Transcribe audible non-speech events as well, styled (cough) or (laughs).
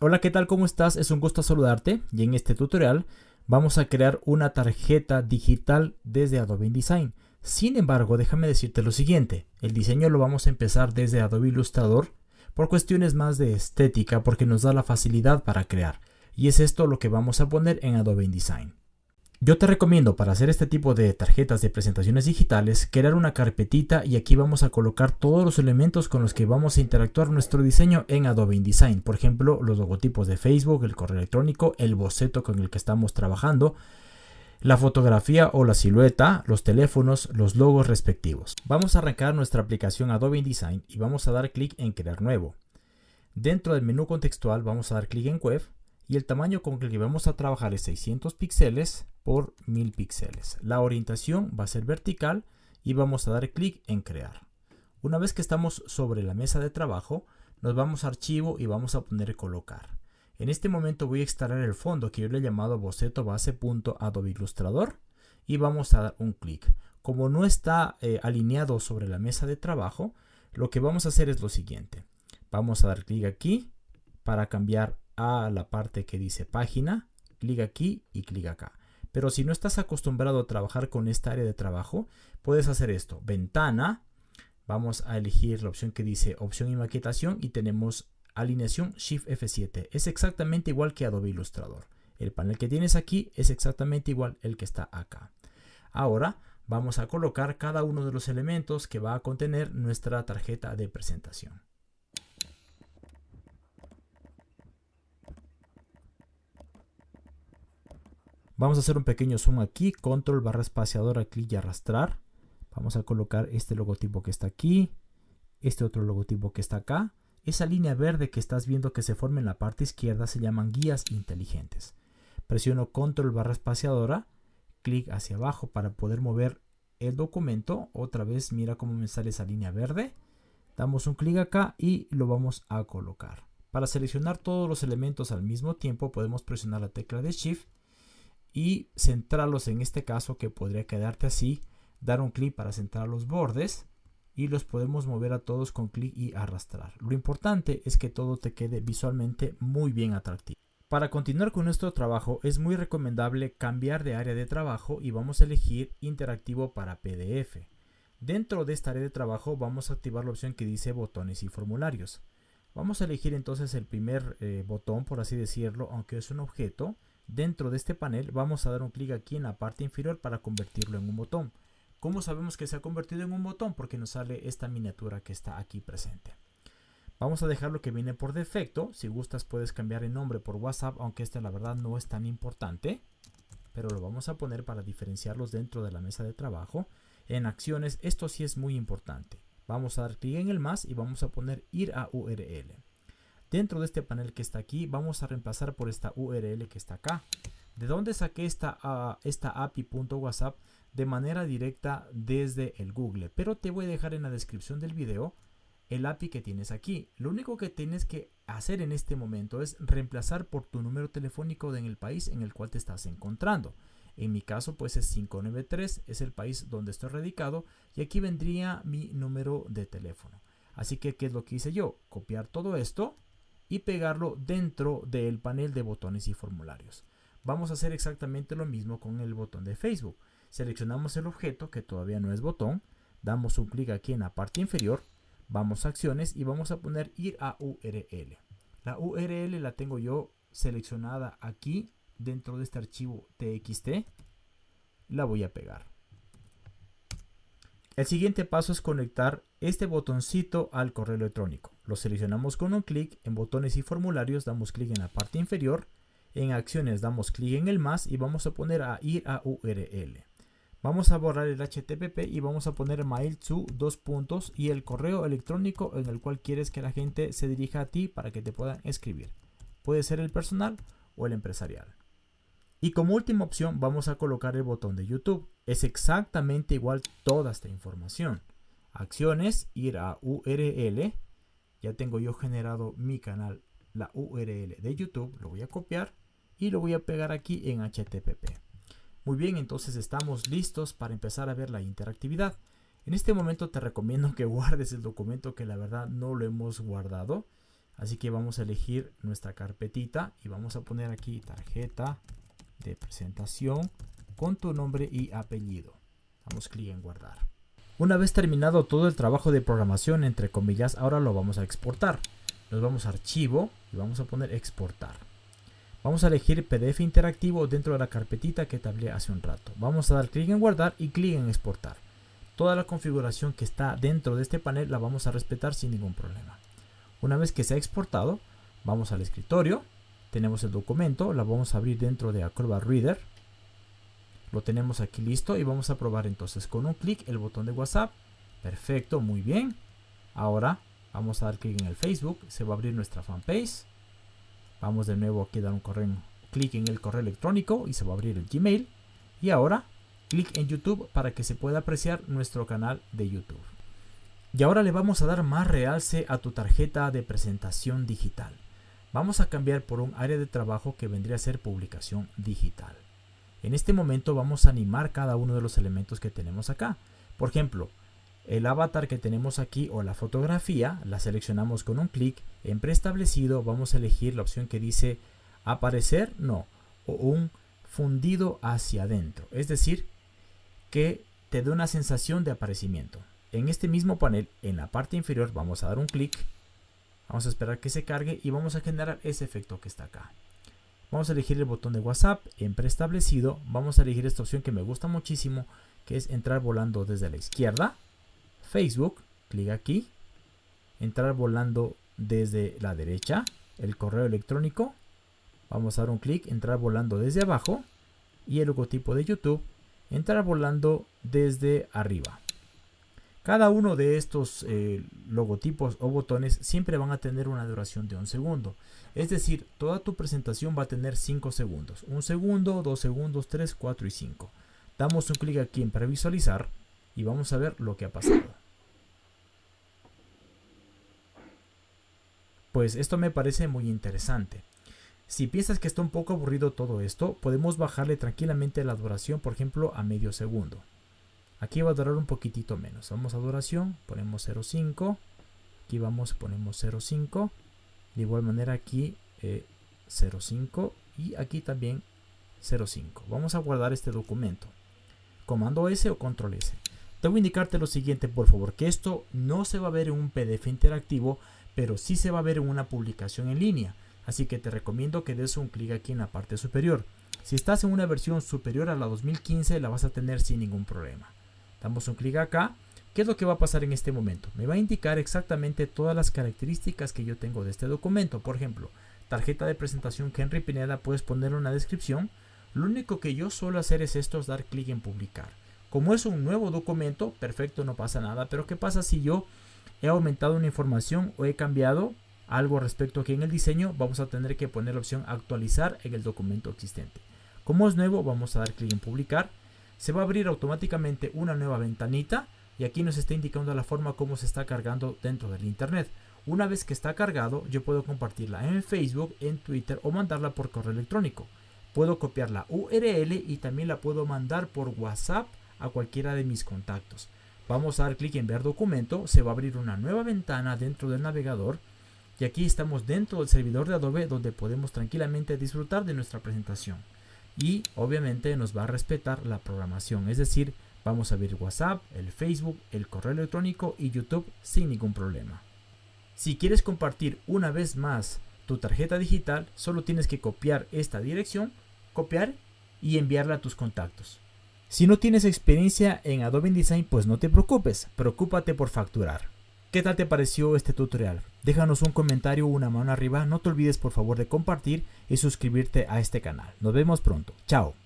Hola, ¿qué tal? ¿Cómo estás? Es un gusto saludarte y en este tutorial vamos a crear una tarjeta digital desde Adobe InDesign. Sin embargo, déjame decirte lo siguiente, el diseño lo vamos a empezar desde Adobe Illustrator por cuestiones más de estética porque nos da la facilidad para crear y es esto lo que vamos a poner en Adobe InDesign. Yo te recomiendo para hacer este tipo de tarjetas de presentaciones digitales crear una carpetita y aquí vamos a colocar todos los elementos con los que vamos a interactuar nuestro diseño en Adobe InDesign. Por ejemplo, los logotipos de Facebook, el correo electrónico, el boceto con el que estamos trabajando, la fotografía o la silueta, los teléfonos, los logos respectivos. Vamos a arrancar nuestra aplicación Adobe InDesign y vamos a dar clic en crear nuevo. Dentro del menú contextual vamos a dar clic en web y el tamaño con el que vamos a trabajar es 600 píxeles por 1000 píxeles. La orientación va a ser vertical y vamos a dar clic en crear. Una vez que estamos sobre la mesa de trabajo, nos vamos a archivo y vamos a poner colocar. En este momento voy a extraer el fondo que yo le he llamado boceto base.adobe ilustrador y vamos a dar un clic. Como no está eh, alineado sobre la mesa de trabajo, lo que vamos a hacer es lo siguiente. Vamos a dar clic aquí para cambiar a la parte que dice página, clic aquí y clic acá. Pero si no estás acostumbrado a trabajar con esta área de trabajo, puedes hacer esto. Ventana, vamos a elegir la opción que dice opción y maquetación y tenemos alineación Shift F7. Es exactamente igual que Adobe Illustrator. El panel que tienes aquí es exactamente igual el que está acá. Ahora vamos a colocar cada uno de los elementos que va a contener nuestra tarjeta de presentación. Vamos a hacer un pequeño zoom aquí, control barra espaciadora, clic y arrastrar. Vamos a colocar este logotipo que está aquí, este otro logotipo que está acá. Esa línea verde que estás viendo que se forma en la parte izquierda se llaman guías inteligentes. Presiono control barra espaciadora, clic hacia abajo para poder mover el documento. Otra vez mira cómo me sale esa línea verde. Damos un clic acá y lo vamos a colocar. Para seleccionar todos los elementos al mismo tiempo podemos presionar la tecla de Shift y centrarlos en este caso que podría quedarte así, dar un clic para centrar los bordes y los podemos mover a todos con clic y arrastrar. Lo importante es que todo te quede visualmente muy bien atractivo. Para continuar con nuestro trabajo es muy recomendable cambiar de área de trabajo y vamos a elegir interactivo para PDF. Dentro de esta área de trabajo vamos a activar la opción que dice botones y formularios. Vamos a elegir entonces el primer eh, botón, por así decirlo, aunque es un objeto Dentro de este panel vamos a dar un clic aquí en la parte inferior para convertirlo en un botón. ¿Cómo sabemos que se ha convertido en un botón? Porque nos sale esta miniatura que está aquí presente. Vamos a dejar lo que viene por defecto. Si gustas puedes cambiar el nombre por WhatsApp, aunque este la verdad no es tan importante. Pero lo vamos a poner para diferenciarlos dentro de la mesa de trabajo. En acciones esto sí es muy importante. Vamos a dar clic en el más y vamos a poner ir a URL. Dentro de este panel que está aquí, vamos a reemplazar por esta URL que está acá. ¿De dónde saqué esta, uh, esta API.WhatsApp? De manera directa desde el Google. Pero te voy a dejar en la descripción del video el API que tienes aquí. Lo único que tienes que hacer en este momento es reemplazar por tu número telefónico en el país en el cual te estás encontrando. En mi caso pues es 593, es el país donde estoy radicado y aquí vendría mi número de teléfono. Así que, ¿qué es lo que hice yo? Copiar todo esto y pegarlo dentro del panel de botones y formularios. Vamos a hacer exactamente lo mismo con el botón de Facebook. Seleccionamos el objeto que todavía no es botón, damos un clic aquí en la parte inferior, vamos a acciones y vamos a poner ir a URL. La URL la tengo yo seleccionada aquí dentro de este archivo txt. La voy a pegar. El siguiente paso es conectar este botoncito al correo electrónico. Lo seleccionamos con un clic, en botones y formularios damos clic en la parte inferior, en acciones damos clic en el más y vamos a poner a ir a URL. Vamos a borrar el HTTP y vamos a poner mail to dos puntos y el correo electrónico en el cual quieres que la gente se dirija a ti para que te puedan escribir. Puede ser el personal o el empresarial. Y como última opción vamos a colocar el botón de YouTube. Es exactamente igual toda esta información. Acciones, ir a URL. Ya tengo yo generado mi canal, la URL de YouTube. Lo voy a copiar y lo voy a pegar aquí en HTTP. Muy bien, entonces estamos listos para empezar a ver la interactividad. En este momento te recomiendo que (laughs) guardes el documento que la verdad no lo hemos guardado. Así que vamos a elegir nuestra carpetita y vamos a poner aquí tarjeta de presentación con tu nombre y apellido. Damos clic en guardar. Una vez terminado todo el trabajo de programación, entre comillas, ahora lo vamos a exportar. Nos vamos a archivo y vamos a poner exportar. Vamos a elegir PDF interactivo dentro de la carpetita que te hace un rato. Vamos a dar clic en guardar y clic en exportar. Toda la configuración que está dentro de este panel la vamos a respetar sin ningún problema. Una vez que se ha exportado, vamos al escritorio, tenemos el documento, la vamos a abrir dentro de Acrobat Reader. Lo tenemos aquí listo y vamos a probar entonces con un clic el botón de WhatsApp. Perfecto, muy bien. Ahora vamos a dar clic en el Facebook, se va a abrir nuestra fanpage. Vamos de nuevo aquí a dar un correo, clic en el correo electrónico y se va a abrir el Gmail. Y ahora clic en YouTube para que se pueda apreciar nuestro canal de YouTube. Y ahora le vamos a dar más realce a tu tarjeta de presentación digital. Vamos a cambiar por un área de trabajo que vendría a ser publicación digital. En este momento vamos a animar cada uno de los elementos que tenemos acá. Por ejemplo, el avatar que tenemos aquí o la fotografía la seleccionamos con un clic. En preestablecido vamos a elegir la opción que dice aparecer, no, o un fundido hacia adentro. Es decir, que te dé una sensación de aparecimiento. En este mismo panel, en la parte inferior, vamos a dar un clic. Vamos a esperar que se cargue y vamos a generar ese efecto que está acá. Vamos a elegir el botón de WhatsApp en preestablecido. Vamos a elegir esta opción que me gusta muchísimo, que es entrar volando desde la izquierda. Facebook, clic aquí. Entrar volando desde la derecha. El correo electrónico. Vamos a dar un clic, entrar volando desde abajo. Y el logotipo de YouTube, entrar volando desde arriba. Cada uno de estos eh, logotipos o botones siempre van a tener una duración de un segundo. Es decir, toda tu presentación va a tener 5 segundos. Un segundo, 2 segundos, 3, 4 y 5. Damos un clic aquí en previsualizar y vamos a ver lo que ha pasado. Pues esto me parece muy interesante. Si piensas que está un poco aburrido todo esto, podemos bajarle tranquilamente la duración, por ejemplo, a medio segundo. Aquí va a durar un poquitito menos. Vamos a duración, ponemos 0.5. Aquí vamos, ponemos 0.5. De igual manera aquí 0.5 eh, y aquí también 0.5. Vamos a guardar este documento. Comando S o control S. Debo indicarte lo siguiente, por favor, que esto no se va a ver en un PDF interactivo, pero sí se va a ver en una publicación en línea. Así que te recomiendo que des un clic aquí en la parte superior. Si estás en una versión superior a la 2015, la vas a tener sin ningún problema. Damos un clic acá. ¿Qué es lo que va a pasar en este momento? Me va a indicar exactamente todas las características que yo tengo de este documento. Por ejemplo, tarjeta de presentación Henry Pineda, puedes poner una descripción. Lo único que yo suelo hacer es esto, es dar clic en publicar. Como es un nuevo documento, perfecto, no pasa nada. Pero ¿qué pasa si yo he aumentado una información o he cambiado algo respecto aquí en el diseño? Vamos a tener que poner la opción actualizar en el documento existente. Como es nuevo, vamos a dar clic en publicar se va a abrir automáticamente una nueva ventanita y aquí nos está indicando la forma como se está cargando dentro del internet. Una vez que está cargado, yo puedo compartirla en Facebook, en Twitter o mandarla por correo electrónico. Puedo copiar la URL y también la puedo mandar por WhatsApp a cualquiera de mis contactos. Vamos a dar clic en ver documento, se va a abrir una nueva ventana dentro del navegador y aquí estamos dentro del servidor de Adobe donde podemos tranquilamente disfrutar de nuestra presentación y obviamente nos va a respetar la programación. Es decir, vamos a ver WhatsApp, el Facebook, el correo electrónico y YouTube sin ningún problema. Si quieres compartir una vez más tu tarjeta digital, solo tienes que copiar esta dirección, copiar y enviarla a tus contactos. Si no tienes experiencia en Adobe InDesign, pues no te preocupes, preocúpate por facturar. ¿Qué tal te pareció este tutorial? Déjanos un comentario o una mano arriba. No te olvides por favor de compartir y suscribirte a este canal. Nos vemos pronto. Chao.